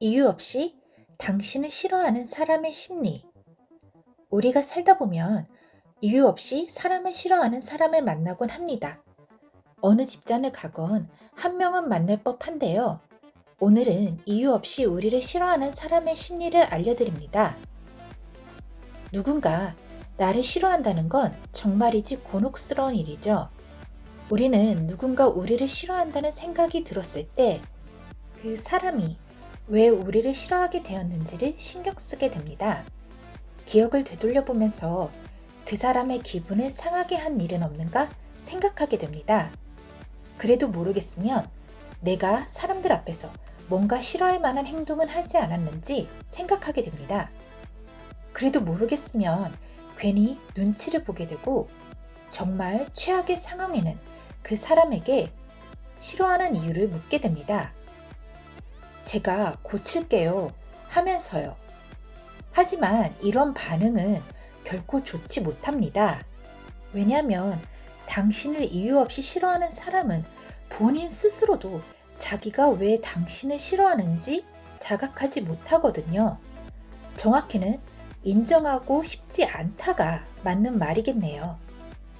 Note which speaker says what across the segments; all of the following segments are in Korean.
Speaker 1: 이유 없이 당신을 싫어하는 사람의 심리. 우리가 살다 보면 이유 없이 사람을 싫어하는 사람을 만나곤 합니다. 어느 집단을 가건 한 명은 만날 법한데요. 오늘은 이유 없이 우리를 싫어하는 사람의 심리를 알려드립니다. 누군가 나를 싫어한다는 건 정말이지 곤혹스러운 일이죠. 우리는 누군가 우리를 싫어한다는 생각이 들었을 때 그 사람이 왜 우리를 싫어하게 되었는지를 신경 쓰게 됩니다. 기억을 되돌려 보면서 그 사람의 기분을 상하게 한 일은 없는가 생각하게 됩니다. 그래도 모르겠으면 내가 사람들 앞에서 뭔가 싫어할 만한 행동은 하지 않았는지 생각하게 됩니다. 그래도 모르겠으면 괜히 눈치를 보게 되고 정말 최악의 상황에는 그 사람에게 싫어하는 이유를 묻게 됩니다. 제가 고칠게요 하면서요. 하지만 이런 반응은 결코 좋지 못합니다. 왜냐하면 당신을 이유 없이 싫어하는 사람은 본인 스스로도 자기가 왜 당신을 싫어하는지 자각하지 못하거든요. 정확히는 인정하고 싶지 않다가 맞는 말이겠네요.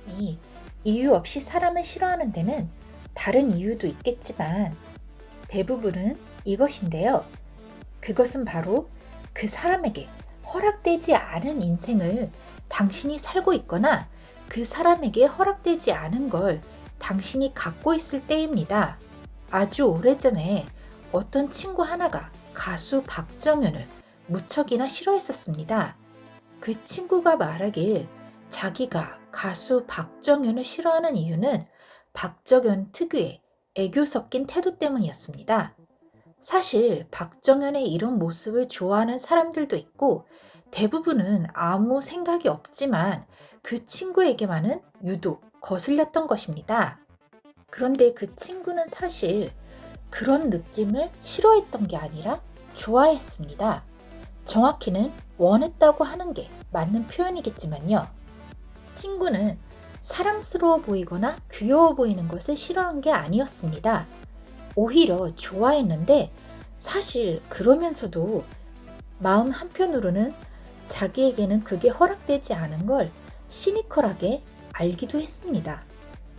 Speaker 1: 이 이유 없이 사람을 싫어하는 데는 다른 이유도 있겠지만 대부분은 이것인데요. 그것은 바로 그 사람에게 허락되지 않은 인생을 당신이 살고 있거나 그 사람에게 허락되지 않은 걸 당신이 갖고 있을 때입니다. 아주 오래전에 어떤 친구 하나가 가수 박정현을 무척이나 싫어했었습니다. 그 친구가 말하길 자기가 가수 박정현을 싫어하는 이유는 박정현 특유의 애교 섞인 태도 때문이었습니다. 사실 박정현의 이런 모습을 좋아하는 사람들도 있고 대부분은 아무 생각이 없지만 그 친구에게만은 유독 거슬렸던 것입니다. 그런데 그 친구는 사실 그런 느낌을 싫어했던 게 아니라 좋아했습니다. 정확히는 원했다고 하는 게 맞는 표현이겠지만요. 친구는 사랑스러워 보이거나 귀여워 보이는 것을 싫어한 게 아니었습니다. 오히려 좋아했는데 사실 그러면서도 마음 한편으로는 자기에게는 그게 허락되지 않은 걸 시니컬하게 알기도 했습니다.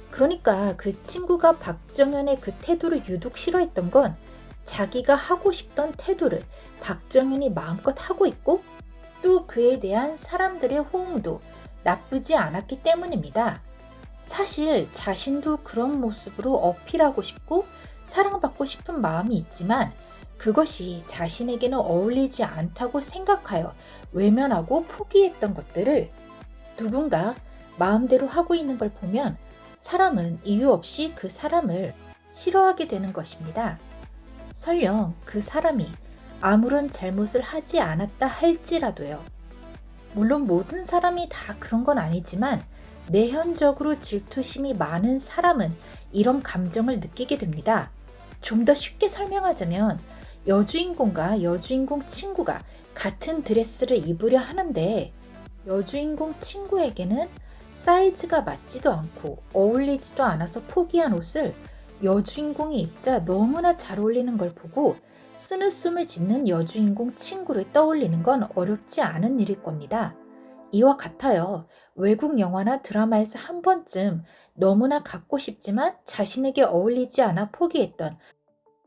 Speaker 1: 그러니까 그 친구가 박정현의 그 태도를 유독 싫어했던 건 자기가 하고 싶던 태도를 박정현이 마음껏 하고 있고 또 그에 대한 사람들의 호응도 나쁘지 않았기 때문입니다. 사실 자신도 그런 모습으로 어필하고 싶고 사랑받고 싶은 마음이 있지만 그것이 자신에게는 어울리지 않다고 생각하여 외면하고 포기했던 것들을 누군가 마음대로 하고 있는 걸 보면 사람은 이유 없이 그 사람을 싫어하게 되는 것입니다. 설령 그 사람이 아무런 잘못을 하지 않았다 할지라도요. 물론 모든 사람이 다 그런 건 아니지만 내현적으로 질투심이 많은 사람은 이런 감정을 느끼게 됩니다. 좀 더 쉽게 설명하자면 여주인공과 여주인공 친구가 같은 드레스를 입으려 하는데 여주인공 친구에게는 사이즈가 맞지도 않고 어울리지도 않아서 포기한 옷을 여주인공이 입자 너무나 잘 어울리는 걸 보고 쓰늘숨을 짓는 여주인공 친구를 떠올리는 건 어렵지 않은 일일 겁니다. 이와 같아요. 외국 영화나 드라마에서 한 번쯤 너무나 갖고 싶지만 자신에게 어울리지 않아 포기했던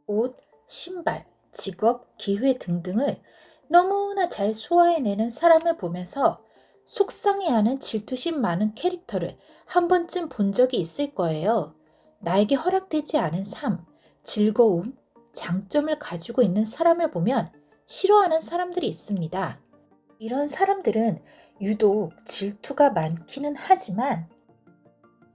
Speaker 1: 옷, 신발, 직업, 기회 등등을 너무나 잘 소화해내는 사람을 보면서 속상해하는 질투심 많은 캐릭터를 한 번쯤 본 적이 있을 거예요. 나에게 허락되지 않은 삶, 즐거움, 장점을 가지고 있는 사람을 보면 싫어하는 사람들이 있습니다. 이런 사람들은 유독 질투가 많기는 하지만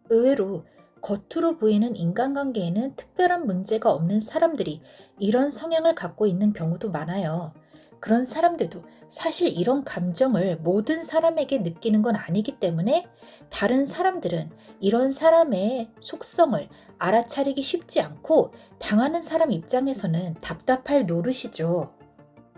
Speaker 1: 의외로 겉으로 보이는 인간관계에는 특별한 문제가 없는 사람들이 이런 성향을 갖고 있는 경우도 많아요. 그런 사람들도 사실 이런 감정을 모든 사람에게 느끼는 건 아니기 때문에 다른 사람들은 이런 사람의 속성을 알아차리기 쉽지 않고 당하는 사람 입장에서는 답답할 노릇이죠.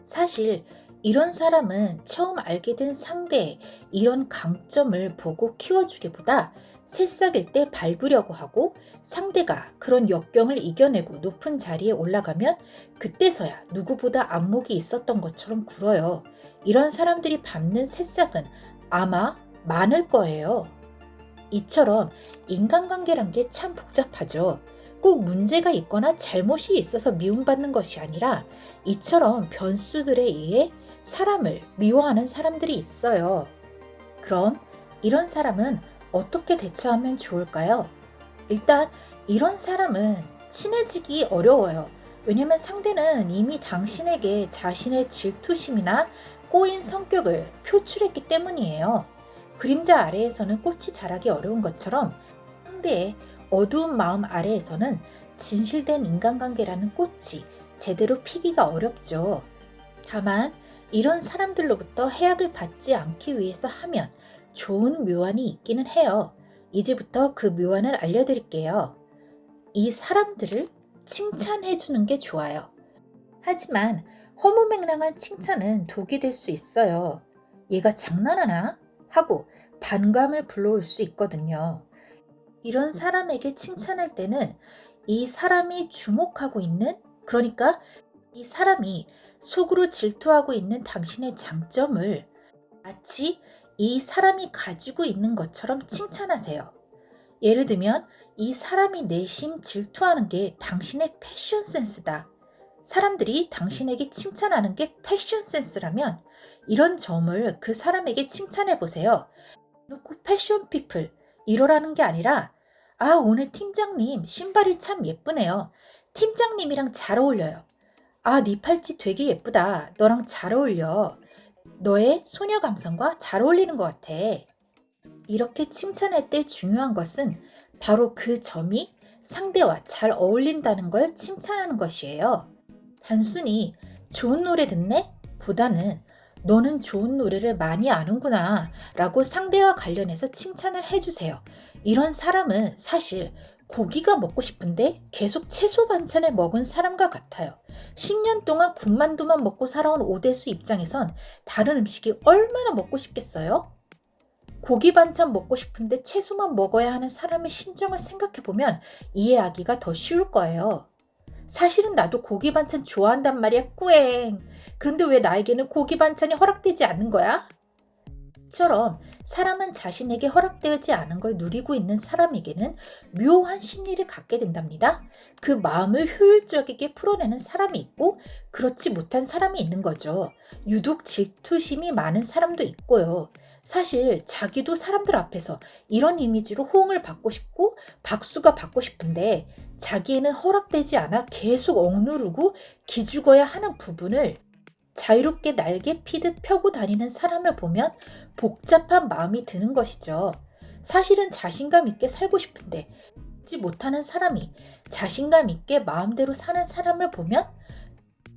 Speaker 1: 사실 이런 사람은 처음 알게 된 상대의 이런 강점을 보고 키워주기보다 새싹일 때 밟으려고 하고 상대가 그런 역경을 이겨내고 높은 자리에 올라가면 그때서야 누구보다 안목이 있었던 것처럼 굴어요. 이런 사람들이 밟는 새싹은 아마 많을 거예요. 이처럼 인간관계란 게 참 복잡하죠. 꼭 문제가 있거나 잘못이 있어서 미움받는 것이 아니라 이처럼 변수들에 의해 사람을 미워하는 사람들이 있어요. 그럼 이런 사람은 어떻게 대처하면 좋을까요? 일단 이런 사람은 친해지기 어려워요. 왜냐면 상대는 이미 당신에게 자신의 질투심이나 꼬인 성격을 표출했기 때문이에요. 그림자 아래에서는 꽃이 자라기 어려운 것처럼 상대의 어두운 마음 아래에서는 진실된 인간관계라는 꽃이 제대로 피기가 어렵죠. 다만 이런 사람들로부터 해악을 받지 않기 위해서 하면 좋은 묘안이 있기는 해요. 이제부터 그 묘안을 알려드릴게요. 이 사람들을 칭찬해 주는 게 좋아요. 하지만 허무맹랑한 칭찬은 독이 될 수 있어요. 얘가 장난하나? 하고 반감을 불러올 수 있거든요. 이런 사람에게 칭찬할 때는 이 사람이 주목하고 있는, 그러니까 이 사람이 속으로 질투하고 있는 당신의 장점을 마치 이 사람이 가지고 있는 것처럼 칭찬하세요. 예를 들면, 이 사람이 내심 질투하는 게 당신의 패션 센스다. 사람들이 당신에게 칭찬하는 게 패션 센스라면 이런 점을 그 사람에게 칭찬해 보세요. 놓고 패션 피플 이러라는 게 아니라 아 오늘 팀장님 신발이 참 예쁘네요. 팀장님이랑 잘 어울려요. 아 네 팔찌 되게 예쁘다. 너랑 잘 어울려. 너의 소녀 감성과 잘 어울리는 것 같아. 이렇게 칭찬할 때 중요한 것은 바로 그 점이 상대와 잘 어울린다는 걸 칭찬하는 것이에요. 단순히 좋은 노래 듣네? 보다는 너는 좋은 노래를 많이 아는구나 라고 상대와 관련해서 칭찬을 해주세요. 이런 사람은 사실 고기가 먹고 싶은데 계속 채소 반찬을 먹은 사람과 같아요. 10년 동안 군만두만 먹고 살아온 오대수 입장에선 다른 음식이 얼마나 먹고 싶겠어요? 고기 반찬 먹고 싶은데 채소만 먹어야 하는 사람의 심정을 생각해보면 이해하기가 더 쉬울 거예요. 사실은 나도 고기 반찬 좋아한단 말이야, 꾸엥. 그런데 왜 나에게는 고기 반찬이 허락되지 않는 거야? 처럼 사람은 자신에게 허락되지 않은 걸 누리고 있는 사람에게는 묘한 심리를 갖게 된답니다. 그 마음을 효율적이게 풀어내는 사람이 있고 그렇지 못한 사람이 있는 거죠. 유독 질투심이 많은 사람도 있고요. 사실 자기도 사람들 앞에서 이런 이미지로 호응을 받고 싶고 박수가 받고 싶은데 자기에는 허락되지 않아 계속 억누르고 기죽어야 하는 부분을 자유롭게 날개 피듯 펴고 다니는 사람을 보면 복잡한 마음이 드는 것이죠. 사실은 자신감 있게 살고 싶은데 지 못하는 사람이 자신감 있게 마음대로 사는 사람을 보면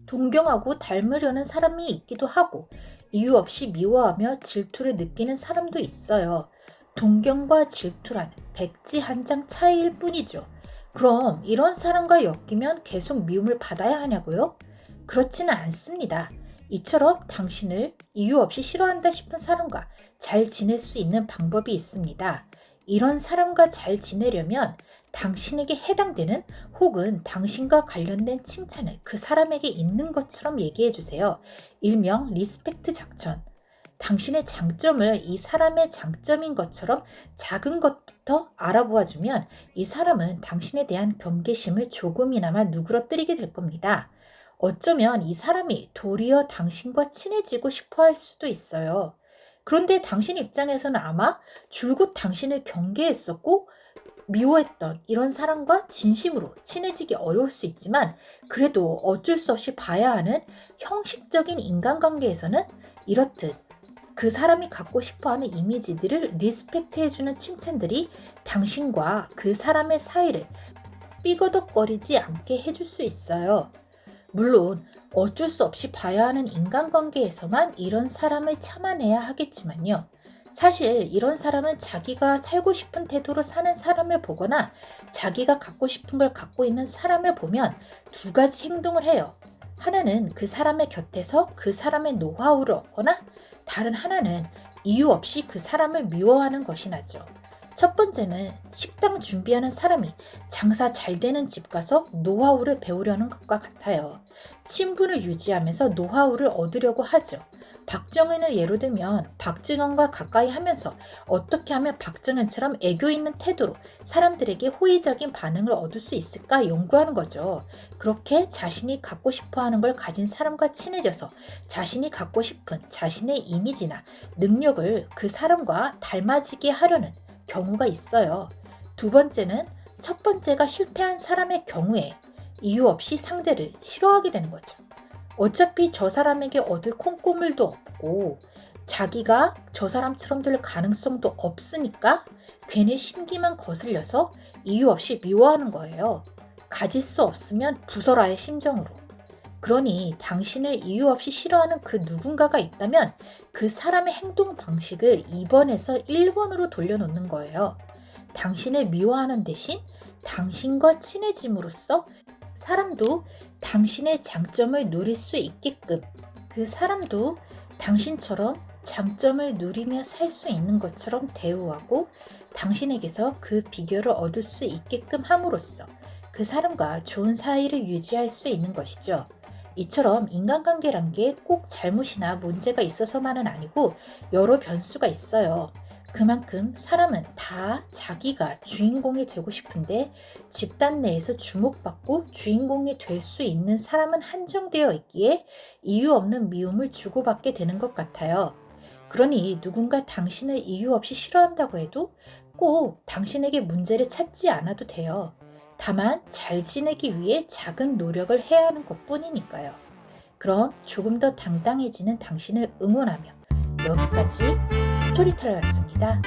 Speaker 1: 동경하고 닮으려는 사람이 있기도 하고 이유 없이 미워하며 질투를 느끼는 사람도 있어요. 동경과 질투란 백지 한 장 차이일 뿐이죠. 그럼 이런 사람과 엮이면 계속 미움을 받아야 하냐고요? 그렇지는 않습니다. 이처럼 당신을 이유 없이 싫어한다 싶은 사람과 잘 지낼 수 있는 방법이 있습니다. 이런 사람과 잘 지내려면 당신에게 해당되는 혹은 당신과 관련된 칭찬을 그 사람에게 있는 것처럼 얘기해 주세요. 일명 respect 작전. 당신의 장점을 이 사람의 장점인 것처럼 작은 것부터 알아보아 주면 이 사람은 당신에 대한 경계심을 조금이나마 누그러뜨리게 될 겁니다. 어쩌면 이 사람이 도리어 당신과 친해지고 싶어 할 수도 있어요. 그런데 당신 입장에서는 아마 줄곧 당신을 경계했었고 미워했던 이런 사람과 진심으로 친해지기 어려울 수 있지만 그래도 어쩔 수 없이 봐야 하는 형식적인 인간관계에서는 이렇듯 그 사람이 갖고 싶어 하는 이미지들을 respect 해주는 칭찬들이 당신과 그 사람의 사이를 삐거덕거리지 않게 해줄 수 있어요. 물론 어쩔 수 없이 봐야 하는 인간관계에서만 이런 사람을 참아내야 하겠지만요. 사실 이런 사람은 자기가 살고 싶은 태도로 사는 사람을 보거나 자기가 갖고 싶은 걸 갖고 있는 사람을 보면 두 가지 행동을 해요. 하나는 그 사람의 곁에서 그 사람의 노하우를 얻거나 다른 하나는 이유 없이 그 사람을 미워하는 것이 나죠. 첫 번째는 식당 준비하는 사람이 장사 잘 되는 집 가서 노하우를 배우려는 것과 같아요. 친분을 유지하면서 노하우를 얻으려고 하죠. 박정현을 예로 들면 박정현과 가까이 하면서 어떻게 하면 박정현처럼 애교 있는 태도로 사람들에게 호의적인 반응을 얻을 수 있을까 연구하는 거죠. 그렇게 자신이 갖고 싶어 하는 걸 가진 사람과 친해져서 자신이 갖고 싶은 자신의 이미지나 능력을 그 사람과 닮아지게 하려는 경우가 있어요. 두 번째는 첫 번째가 실패한 사람의 경우에 이유 없이 상대를 싫어하게 되는 거죠. 어차피 저 사람에게 얻을 콩고물도 없고 자기가 저 사람처럼 될 가능성도 없으니까 괜히 심기만 거슬려서 이유 없이 미워하는 거예요. 가질 수 없으면 부서라의 심정으로. 그러니 당신을 이유 없이 싫어하는 그 누군가가 있다면 그 사람의 행동 방식을 2번에서 1번으로 돌려놓는 거예요. 당신을 미워하는 대신 당신과 친해짐으로써 사람도 당신의 장점을 누릴 수 있게끔 그 사람도 당신처럼 장점을 누리며 살 수 있는 것처럼 대우하고 당신에게서 그 비결을 얻을 수 있게끔 함으로써 그 사람과 좋은 사이를 유지할 수 있는 것이죠. 이처럼 인간관계란 게 꼭 잘못이나 문제가 있어서만은 아니고 여러 변수가 있어요. 그만큼 사람은 다 자기가 주인공이 되고 싶은데 집단 내에서 주목받고 주인공이 될 수 있는 사람은 한정되어 있기에 이유 없는 미움을 주고받게 되는 것 같아요. 그러니 누군가 당신을 이유 없이 싫어한다고 해도 꼭 당신에게 문제를 찾지 않아도 돼요. 다만 잘 지내기 위해 작은 노력을 해야 하는 것 뿐이니까요. 그럼 조금 더 당당해지는 당신을 응원하며 여기까지 스토리텔러였습니다.